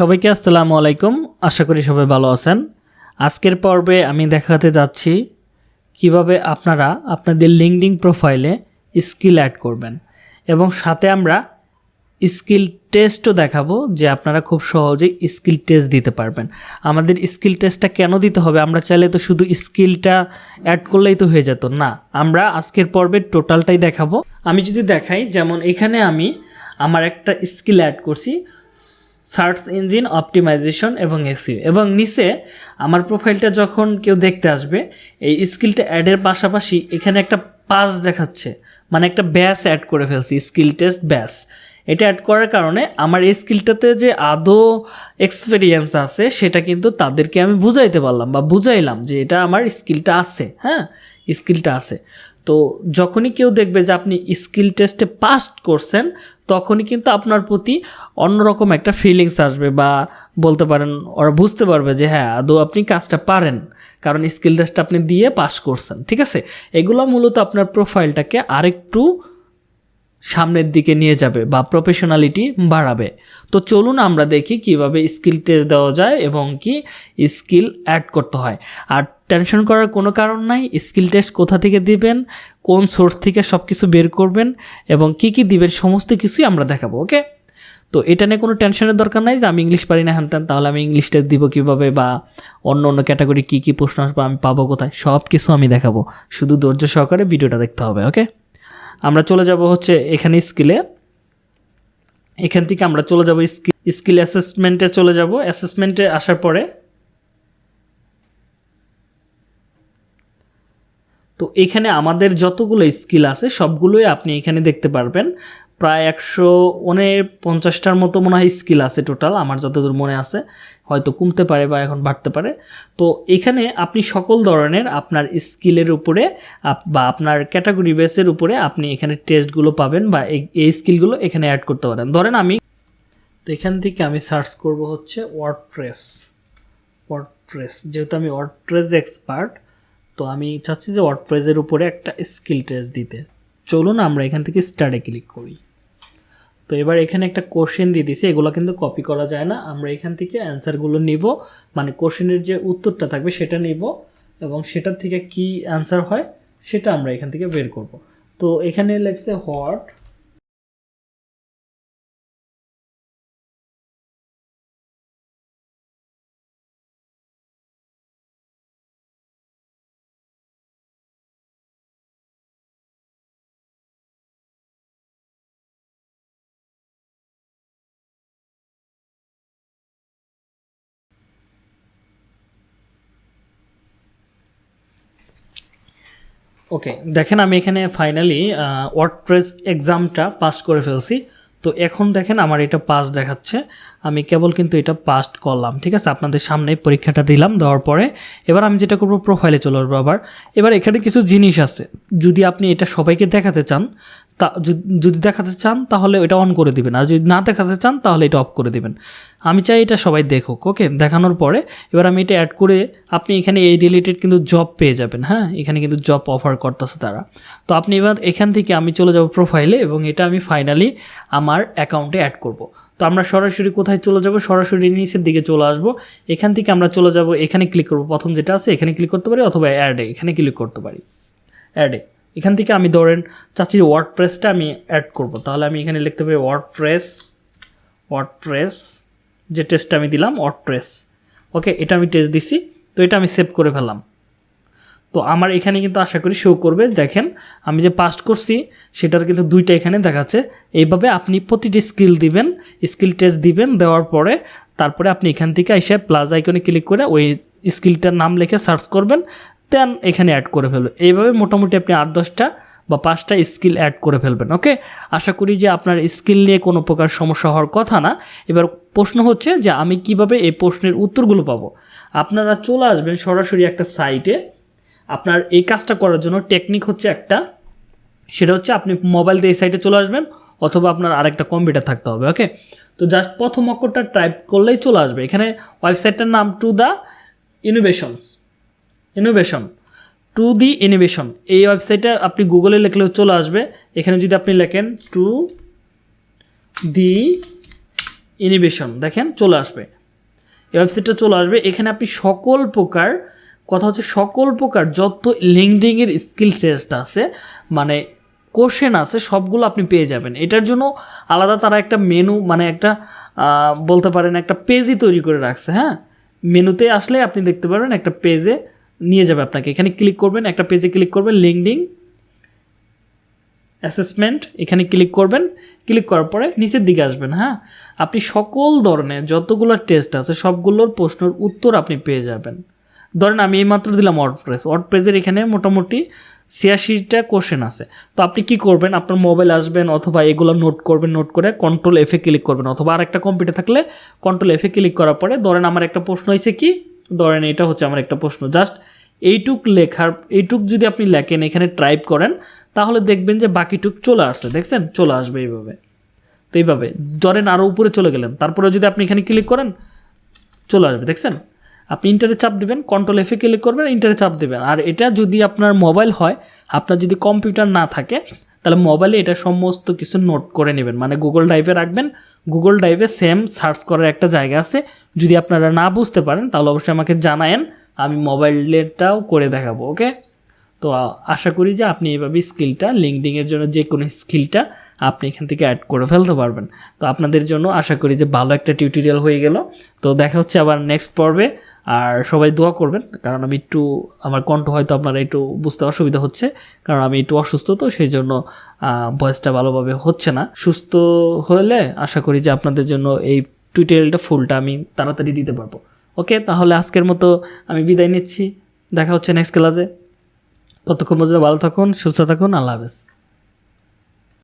সবাইকে আসসালামু আলাইকুম। আশা করি সবাই ভালো আছেন। আজকের পর্বে আমি দেখাতে যাচ্ছি কীভাবে আপনারা আপনাদের লিঙ্কডিং প্রোফাইলে স্কিল অ্যাড করবেন এবং সাথে আমরা স্কিল টেস্টও দেখাবো যে আপনারা খুব সহজেই স্কিল টেস্ট দিতে পারবেন। আমাদের স্কিল টেস্টটা কেন দিতে হবে? আমরা চাইলে তো শুধু স্কিলটা অ্যাড করলেই তো হয়ে যেত। না, আমরা আজকের পর্বে টোটালটাই দেখাবো। আমি যদি দেখাই, যেমন এখানে আমি আমার একটা স্কিল অ্যাড করছি। সার্চ ইঞ্জিন অপটিমাইজেশন এবং এসইও এবং নিচে আমার প্রোফাইলটা যখন কেউ দেখতে আসবে, এই স্কিলটা অ্যাডের পাশাপাশি এখানে একটা পাস দেখাচ্ছে। মানে একটা ব্যাস অ্যাড করে ফেলছি, স্কিল টেস্ট ব্যাস। এটা অ্যাড করার কারণে আমার এই স্কিলটাতে যে আদৌ এক্সপিরিয়েন্স আছে, সেটা কিন্তু তাদেরকে আমি বুঝাইতে পারলাম বা বুঝাইলাম যে এটা আমার স্কিলটা আছে হ্যাঁ? স্কিলটা আছে। তো যখনই কেউ দেখবে যে আপনি স্কিল টেস্টে পাস করছেন তখনই কিন্তু আপনার প্রতি অন্যরকম একটা ফিলিংস আসবে বা বলতে পারেন ওরা বুঝতে পারবে যে হ্যাঁ আদৌ আপনি কাজটা পারেন। কারণ স্কিল টেস্টটা আপনি দিয়ে পাস করছেন, ঠিক আছে? এগুলো মূলত আপনার প্রোফাইলটাকে আরেকটু সামনের দিকে নিয়ে যাবে বা প্রফেশনালিটি বাড়াবে। তো চলুন আমরা দেখি কীভাবে স্কিল টেস্ট দেওয়া যায় এবং কি স্কিল অ্যাড করতে হয়। আর টেনশন করার কোনো কারণ নাই স্কিল টেস্ট কোথা থেকে দিবেন কোন সোর্স থেকে সব কিছু বের করবেন এবং কি কি দিবেন, সমস্ত কিছুই আমরা দেখাবো, ওকে? তো এটা নিয়ে কোনো টেনশনের দরকার নাই যে আমি ইংলিশ পারি না, হ্যান তাহলে আমি ইংলিশটা দিব কীভাবে বা অন্য অন্য ক্যাটাগরি কী কী প্রশ্ন আসবে, আমি পাবো কোথায় সব কিছু আমি দেখাবো। শুধু ধৈর্য সহকারে ভিডিওটা দেখতে হবে, ওকে? আমরা চলে যাব হচ্ছে এখানে স্কিলে। এখান থেকে আমরা চলে যাব স্কিল স্কিল অ্যাসেসমেন্টে চলে যাব। অ্যাসেসমেন্টে আসার পরে তো এখানে আমাদের যতগুলো স্কিল আছে, সবগুলোই আপনি এখানে দেখতে পারবেন। প্রায় একশো পঞ্চাশটার মতো মনে হয় স্কিল আছে টোটাল, আমার যতদূর মনে আছে। হয়তো কমতে পারে বা এখন বাড়তে পারে। তো এখানে আপনি সকল ধরনের আপনার স্কিলের উপরে বা আপনার ক্যাটাগরি বেসের উপরে আপনি এখানে টেস্টগুলো পাবেন বা এই- স্কিলগুলো এখানে অ্যাড করতে পারেন। ধরেন আমি তো এখান থেকে আমি সার্চ করব হচ্ছে ওয়ার্ডপ্রেস ওয়ার্ডপ্রেস যেহেতু আমি ওয়ার্ড প্রেস এক্সপার্ট তো আমি চাচ্ছি যে ওয়ার্ডপ্রেসের উপরে একটা স্কিল টেস্ট দিতে। চলুন আমরা এখান থেকে স্টার্টে ক্লিক করি। তো এবার এখানে একটা কোশ্চেন দিয়ে দিছি, এগুলো কিন্তু কপি করা যায় না। আমরা এখান থেকে অ্যান্সারগুলো নিব মানে কোশ্চেনের যে উত্তরটা থাকবে সেটা নিব এবং সেটার থেকে কি অ্যান্সার হয় সেটা আমরা এখান থেকে বের করব। তো এখানে লেখছে হোয়াট ওকে দেখেন আমি এখানে ফাইনালি ওয়ার্ডপ্রেস এক্সামটা পাস করে ফেলছি। তো এখন দেখেন আমার এটা পাস দেখাচ্ছে। আমি কেবল কিন্তু এটা পাস করলাম, ঠিক আছে? আপনাদের সামনে পরীক্ষাটা দিলাম, দেওয়ার পরে। এবার আমি যেটা করব প্রোফাইলে চলে আসব আবার। এবার এখানে কিছু জিনিস আছে। যদি আপনি এটা সবাইকে দেখাতে চান, তা, যদি- দেখাতে চান, তাহলে এটা অন করে দিবেন। আর যদি না দেখাতে চান, তাহলে এটা অফ করে দিবেন। আমি চাই এটা সবাই দেখুক ওকে দেখানোর পরে এবার আমি এটা অ্যাড করে আপনি এখানে এই রিলেটেড কিন্তু জব পেয়ে যাবেন হ্যাঁ? এখানে কিন্তু জব অফার করতেছে তারা। তো আপনি এবার এখান থেকে আমি চলে যাব প্রোফাইলে এবং এটা আমি ফাইনালি আমার অ্যাকাউন্টে অ্যাড করব। তো আমরা সরাসরি কোথায় চলে যাব? সরাসরি নিচের দিকে চলে আসব। এখান থেকে আমরা চলে যাব, এখানে ক্লিক করব। প্রথম যেটা আছে, এখানে ক্লিক করতে পারি অথবা অ্যাডে এখানে ক্লিক করতে পারি। অ্যাডে এখান থেকে আমি ধরেন চাচ্ছি ওয়ার্ড প্রেসটা আমি অ্যাড করব। তাহলে আমি এখানে লিখতে পারি ওয়ার্ড প্রেস ওয়ার্ড প্রেস যে টেস্টটা আমি দিলাম ওয়ার্ড প্রেস ওকে এটা আমি টেস্ট দিছি, তো এটা আমি সেভ করে ফেললাম। তো আমার এখানে কিন্তু আশা করি শো করবে। দেখেন, আমি যে পাস্ট করছি, সেটার কিন্তু দুইটা এখানে দেখাচ্ছে। এইভাবে আপনি প্রতিটি স্কিল দিবেন স্কিল টেস্ট দিবেন, দেওয়ার পরে তারপরে আপনি এখান থেকে এসে প্লাস আইকনে ক্লিক করে ওই স্কিলটার নাম লিখে সার্চ করবেন দেন এখানে অ্যাড করে ফেলবেন। এইভাবে মোটামুটি আপনি আট, দশটা বা পাঁচটা স্কিল অ্যাড করে ফেলবেন ওকে আশা করি যে আপনার স্কিল নিয়ে কোনো প্রকার সমস্যা হওয়ার কথা না। এবার প্রশ্ন হচ্ছে যে আমি কীভাবে এই প্রশ্নের উত্তরগুলো পাবো? আপনারা চলে আসবেন সরাসরি একটা সাইটে আপনার এই কাজটা করার জন্য টেকনিক হচ্ছে একটা। সেটা হচ্ছে আপনি মোবাইল দিয়ে এই সাইটে চলে আসবেন, অথবা আপনার আরেকটা কম্পিউটার থাকতে হবে ওকে তো জাস্ট প্রথম অক্ষরটা টাইপ করলেই চলে আসবে। এখানে ওয়েবসাইটটার নাম to the innovations innovation to the innovation এই ওয়েবসাইটে আপনি গুগলে লিখলেও চলে আসবে। এখানে যদি আপনি লেখেন টু দি ইনিভেশন দেখেন চলে আসবে। এই ওয়েবসাইটটা চলে আসবে। এখানে আপনি সকল প্রকার, কথা হচ্ছে সকল প্রকার, যত লিঙ্কডিংয়ের স্কিল টেস্ট আছে মানে কোশ্চেন আছে, সবগুলো আপনি পেয়ে যাবেন। এটার জন্য আলাদা তারা একটা মেনু মানে একটা বলতে পারেন একটা পেজই তৈরি করে রাখছে হ্যাঁ? মেনুতে আসলে আপনি দেখতে পারবেন একটা পেজে নিয়ে যাবে আপনাকে। এখানে ক্লিক করবেন, একটা পেজে ক্লিক করবেন লিঙ্কডিং অ্যাসেসমেন্ট এখানে ক্লিক করবেন। ক্লিক করার পরে নিচের দিকে আসবেন হ্যাঁ? আপনি সকল ধরনের যতগুলো টেস্ট আছে, সবগুলোর প্রশ্নের উত্তর আপনি পেয়ে যাবেন। ধরেন আমি এইমাত্র দিলাম ওয়ার্ডপ্রেস ওয়ার্ডপ্রেসের এখানে মোটামুটি ছিয়াশিটা কোশ্চেন আছে। তো আপনি কি করবেন? আপনার মোবাইল আসবেন অথবা এগুলো নোট করবেন নোট করে কন্ট্রোল এফে ক্লিক করবেন। অথবা আর একটা কম্পিউটার থাকলে কন্ট্রোল এফে ক্লিক করার পরে ধরেন আমার একটা প্রশ্ন হয়েছে কি? ধরেন এটা হচ্ছে আমার একটা প্রশ্ন। জাস্ট এইটুক লেখার, এইটুক যদি আপনি লেখেন, এখানে টাইপ করেন, তাহলে দেখবেন যে বাকিটুক চলে আসছে, দেখছেন? চলে আসবে এইভাবে। তো এইভাবে, ধরেন আরও উপরে চলে গেলেন, তারপরে যদি আপনি এখানে ক্লিক করেন, চলে আসবে, দেখছেন? আপনি ইন্টারে চাপ দেবেন কন্ট্রোল এফে ক্লিক করবেন ইন্টারে চাপ দেবেন। আর এটা যদি আপনার মোবাইল হয়, আপনার যদি কম্পিউটার না থাকে, তাহলে মোবাইলে এটা সমস্ত কিছু নোট করে নেবেন। মানে গুগল ড্রাইভে রাখবেন গুগল ড্রাইভে সেম সার্চ করার একটা জায়গা আছে। যদি আপনারা না বুঝতে পারেন, তাহলে অবশ্যই আমাকে জানায়েন। আমি মোবাইলেরটাও করে দেখাবো, ওকে? তো আশা করি যে আপনি এইভাবে স্কিলটা লিঙ্কডিংয়ের জন্য যে কোনো স্কিলটা আপনি এখান থেকে অ্যাড করে ফেলতে পারবেন। তো আপনাদের জন্য আশা করি যে ভালো একটা টিউটোরিয়াল হয়ে গেল। তো দেখা হচ্ছে আবার নেক্সট পর্বে, আর সবাই দোয়া করবেন, কারণ আমি একটু, আমার কণ্ঠ হয়তো আপনারা একটু বুঝতে অসুবিধা হচ্ছে, কারণ আমি একটু অসুস্থ, তো সেই জন্য ভয়েসটা ভালোভাবে হচ্ছে না। সুস্থ হলে আশা করি যে আপনাদের জন্য এই টিউটোরিয়ালটা ফুলটা আমি তাড়াতাড়ি দিতে পারব। ওকে, তাহলে আজকের মতো আমি বিদায় নিচ্ছি। দেখা হচ্ছে নেক্সট ক্লাসে ততক্ষণ পর্যন্ত ভালো থাকুন, সুস্থ থাকুন, আল্লাহ হাফেজ।